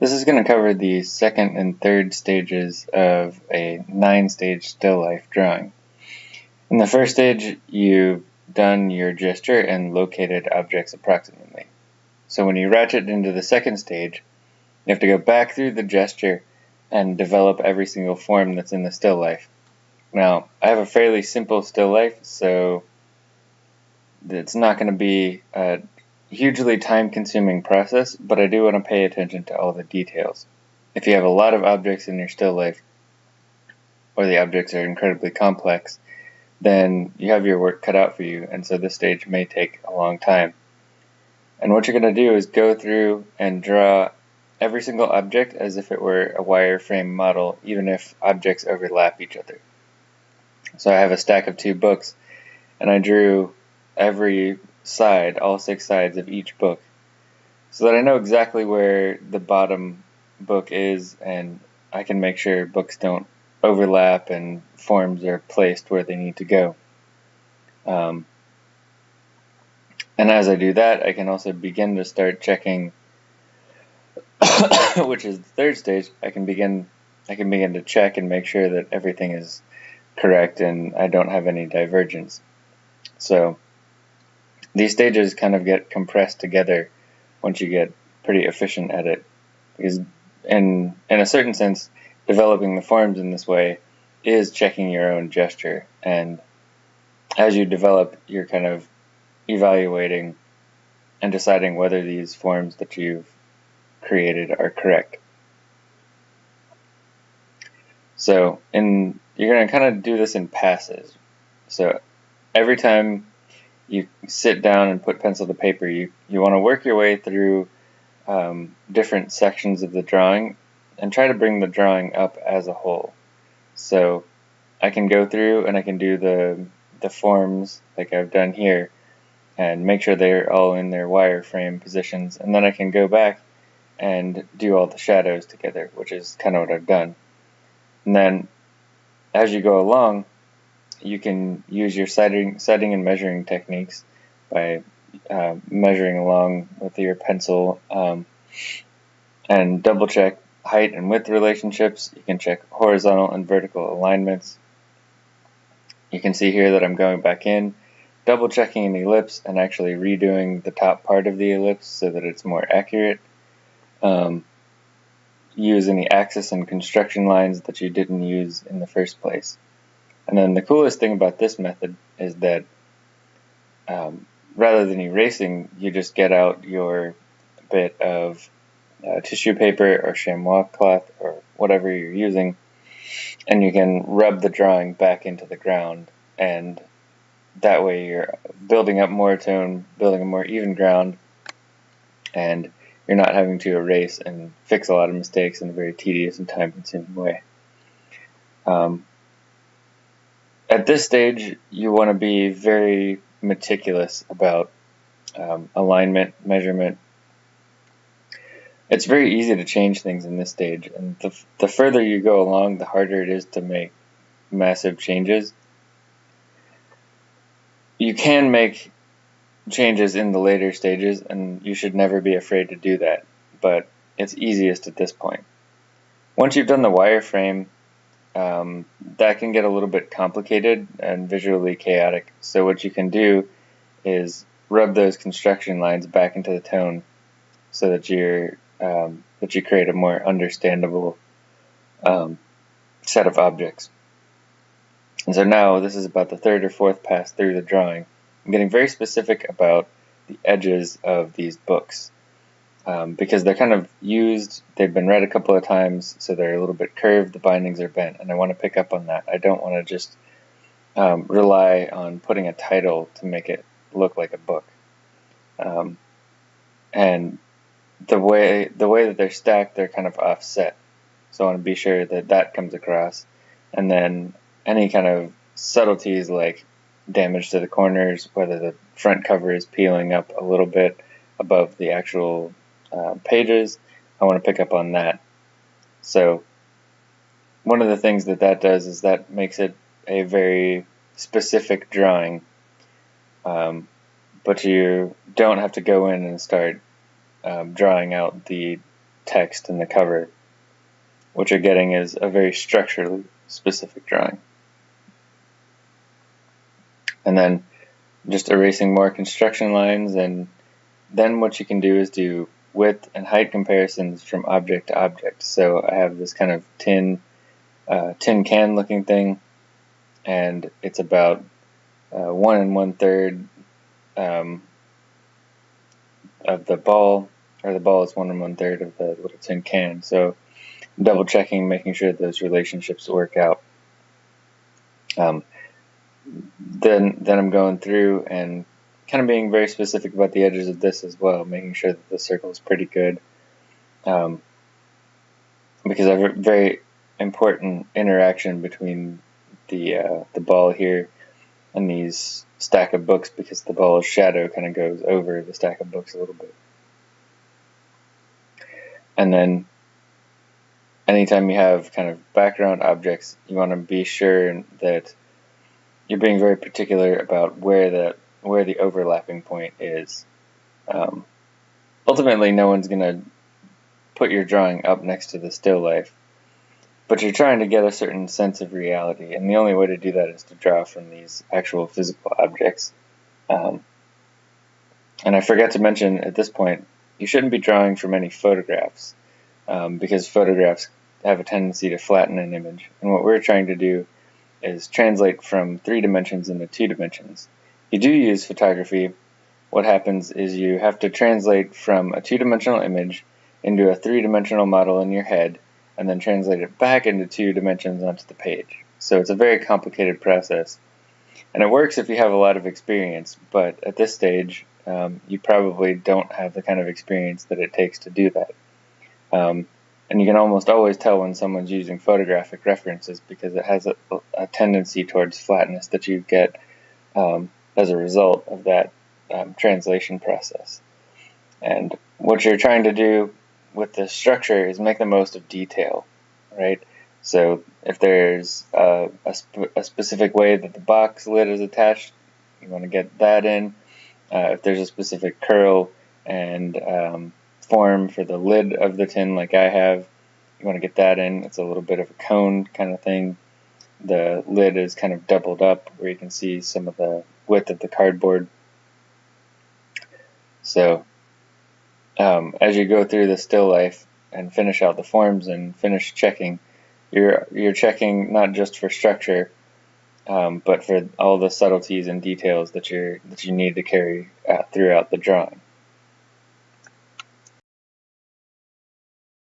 This is going to cover the second and third stages of a nine-stage still life drawing. In the first stage, you've done your gesture and located objects approximately. So when you ratchet into the second stage, you have to go back through the gesture and develop every single form that's in the still life. Now, I have a fairly simple still life, so it's not going to be a hugely time consuming process, but I do want to pay attention to all the details. If you have a lot of objects in your still life, or the objects are incredibly complex, then you have your work cut out for you, and so this stage may take a long time. And what you're going to do is go through and draw every single object as if it were a wireframe model, even if objects overlap each other. So I have a stack of two books, and I drew every side, all six sides of each book, so that I know exactly where the bottom book is and I can make sure books don't overlap and forms are placed where they need to go. Um, and as I do that, I can also begin to start checking, which is the third stage. I can begin, I can begin to check and make sure that everything is correct and I don't have any divergence. So these stages kind of get compressed together once you get pretty efficient at it. Because in in a certain sense, developing the forms in this way is checking your own gesture. And as you develop, you're kind of evaluating and deciding whether these forms that you've created are correct. So, in you're going to kind of do this in passes. So, every time you sit down and put pencil to paper, you, you want to work your way through um, different sections of the drawing and try to bring the drawing up as a whole. So I can go through and I can do the, the forms like I've done here and make sure they're all in their wireframe positions and then I can go back and do all the shadows together, which is kind of what I've done. And then as you go along, you can use your setting, setting and measuring techniques by uh, measuring along with your pencil um, and double check height and width relationships. You can check horizontal and vertical alignments. You can see here that I'm going back in, double checking an ellipse and actually redoing the top part of the ellipse so that it's more accurate. Um, use any axis and construction lines that you didn't use in the first place. And then the coolest thing about this method is that um, rather than erasing, you just get out your bit of uh, tissue paper or chamois cloth or whatever you're using, and you can rub the drawing back into the ground. And that way you're building up more tone, building a more even ground, and you're not having to erase and fix a lot of mistakes in a very tedious and time consuming way. Um, at this stage, you want to be very meticulous about um, alignment, measurement. It's very easy to change things in this stage, and the, the further you go along, the harder it is to make massive changes. You can make changes in the later stages, and you should never be afraid to do that, but it's easiest at this point. Once you've done the wireframe, um, that can get a little bit complicated and visually chaotic. So what you can do is rub those construction lines back into the tone so that you're um, that you create a more understandable um, set of objects. And so now this is about the third or fourth pass through the drawing. I'm getting very specific about the edges of these books um, because they're kind of used, they've been read a couple of times, so they're a little bit curved, the bindings are bent, and I want to pick up on that. I don't want to just um, rely on putting a title to make it look like a book. Um, and the way the way that they're stacked, they're kind of offset. So I want to be sure that that comes across. And then any kind of subtleties like damage to the corners, whether the front cover is peeling up a little bit above the actual uh, pages, I want to pick up on that. So one of the things that that does is that makes it a very specific drawing, um, but you don't have to go in and start um, drawing out the text in the cover, what you're getting is a very structurally specific drawing. And then just erasing more construction lines and then what you can do is do width and height comparisons from object to object. So I have this kind of tin, uh, tin can looking thing and it's about uh, one and one third um, of the ball, or the ball is one and one third of the little tin can. So double checking, making sure those relationships work out. Um, then then I'm going through and kind of being very specific about the edges of this as well, making sure that the circle is pretty good. Um, because I have a very important interaction between the uh, the ball here and these stack of books because the ball's shadow kind of goes over the stack of books a little bit. And then anytime you have kind of background objects, you want to be sure that you're being very particular about where the where the overlapping point is. Um, ultimately, no one's going to put your drawing up next to the still life, but you're trying to get a certain sense of reality, and the only way to do that is to draw from these actual physical objects. Um, and I forgot to mention at this point, you shouldn't be drawing from any photographs, um, because photographs have a tendency to flatten an image. And what we're trying to do is translate from three dimensions into two dimensions. You do use photography. What happens is you have to translate from a two-dimensional image into a three-dimensional model in your head and then translate it back into two dimensions onto the page. So it's a very complicated process. And it works if you have a lot of experience, but at this stage, um, you probably don't have the kind of experience that it takes to do that. Um, and you can almost always tell when someone's using photographic references because it has a, a tendency towards flatness that you get um, as a result of that um, translation process. And what you're trying to do with the structure is make the most of detail, right? So if there's a, a, sp a specific way that the box lid is attached, you want to get that in. Uh, if there's a specific curl and um, form for the lid of the tin like I have, you want to get that in. It's a little bit of a cone kind of thing. The lid is kind of doubled up where you can see some of the width of the cardboard. So um, as you go through the still life and finish out the forms and finish checking, you're you're checking not just for structure, um, but for all the subtleties and details that you that you need to carry uh, throughout the drawing.